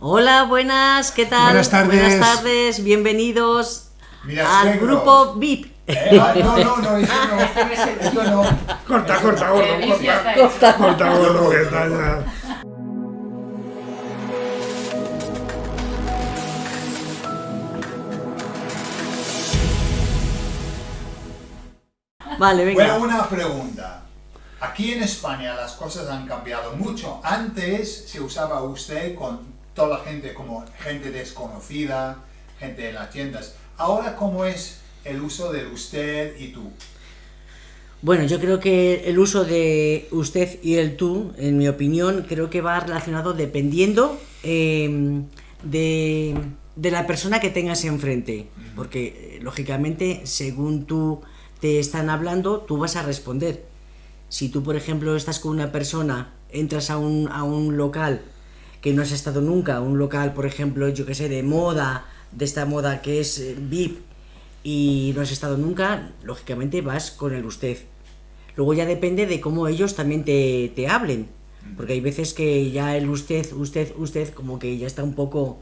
Hola, buenas, ¿qué tal? Buenas tardes. Buenas tardes, bienvenidos Mira, al suegros. grupo VIP. Eh, ah, no, no, no, eso no. Eso no. Corta, corta, gordo, corta. hecho. Corta, gordo, que está ya. Vale, venga. Bueno, una pregunta. Aquí en España las cosas han cambiado mucho. Antes se usaba usted con toda la gente como gente desconocida, gente de las tiendas. Ahora, ¿cómo es el uso del usted y tú? Bueno, yo creo que el uso de usted y el tú, en mi opinión, creo que va relacionado dependiendo eh, de, de la persona que tengas enfrente. Porque, eh, lógicamente, según tú te están hablando, tú vas a responder. Si tú, por ejemplo, estás con una persona, entras a un, a un local que no has estado nunca, un local, por ejemplo, yo que sé, de moda, de esta moda que es eh, VIP, y no has estado nunca, lógicamente vas con el usted. Luego ya depende de cómo ellos también te, te hablen. Porque hay veces que ya el usted, usted, usted, como que ya está un poco...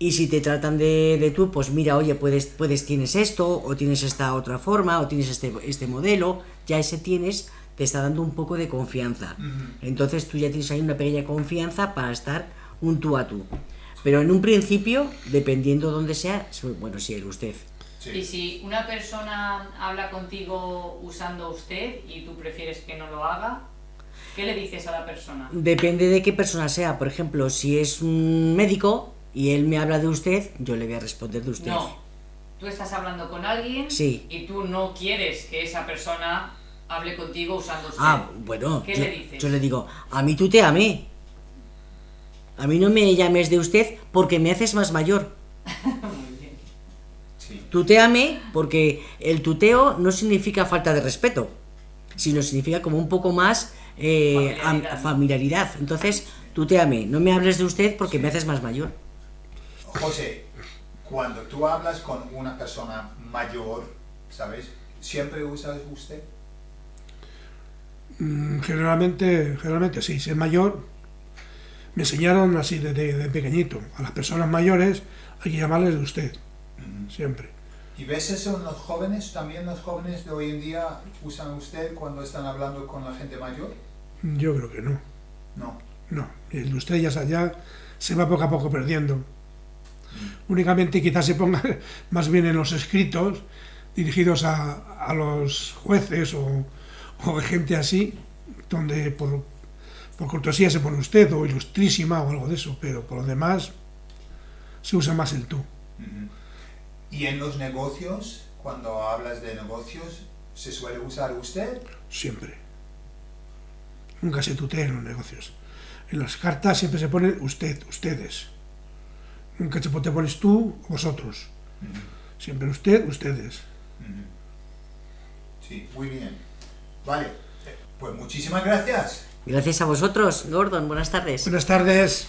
Y si te tratan de, de tú, pues mira, oye, puedes, puedes, tienes esto, o tienes esta otra forma, o tienes este, este modelo, ya ese tienes, te está dando un poco de confianza. Entonces tú ya tienes ahí una pequeña confianza para estar un tú a tú. Pero en un principio, dependiendo dónde sea, bueno, sí, el usted. Y si una persona habla contigo usando usted y tú prefieres que no lo haga, ¿qué le dices a la persona? Depende de qué persona sea. Por ejemplo, si es un médico y él me habla de usted, yo le voy a responder de usted. No. Tú estás hablando con alguien Sí. y tú no quieres que esa persona hable contigo usando usted. Ah, bueno, ¿Qué yo, le dices? yo le digo, a mí tú te amé. A mí no me llames de usted porque me haces más mayor. Muy bien. Sí. Tuteame porque el tuteo no significa falta de respeto, sino significa como un poco más eh, am- Familiaridad. familiaridad. Entonces, tuteame, no me hables de usted porque me haces más mayor. José, cuando tú hablas con una persona mayor, ¿sabes? ¿Siempre usas usted? Mm, Generalmente, generalmente sí, si es mayor, me enseñaron así desde de pequeñito. A las personas mayores hay que llamarles de usted, siempre. ¿Y ves eso en los jóvenes? ¿También los jóvenes de hoy en día usan usted cuando están hablando con la gente mayor? Yo creo que no, No. no. El de usted ya, ya se va poco a poco perdiendo. Únicamente quizás se ponga más bien en los escritos dirigidos a, a los jueces o, o gente así, donde por, por cortesía se pone usted o ilustrísima o algo de eso, pero por lo demás se usa más el tú. ¿Y en los negocios, cuando hablas de negocios, se suele usar usted? Siempre. Nunca se tutea en los negocios. En las cartas siempre se pone usted, ustedes. Nunca se te pones tú, vosotros. Siempre usted, ustedes. Sí, muy bien. Vale, pues muchísimas gracias. Gracias a vosotros, Gordon, buenas tardes. Buenas tardes.